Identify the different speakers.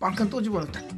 Speaker 1: 왕큰 또 집어넣었다.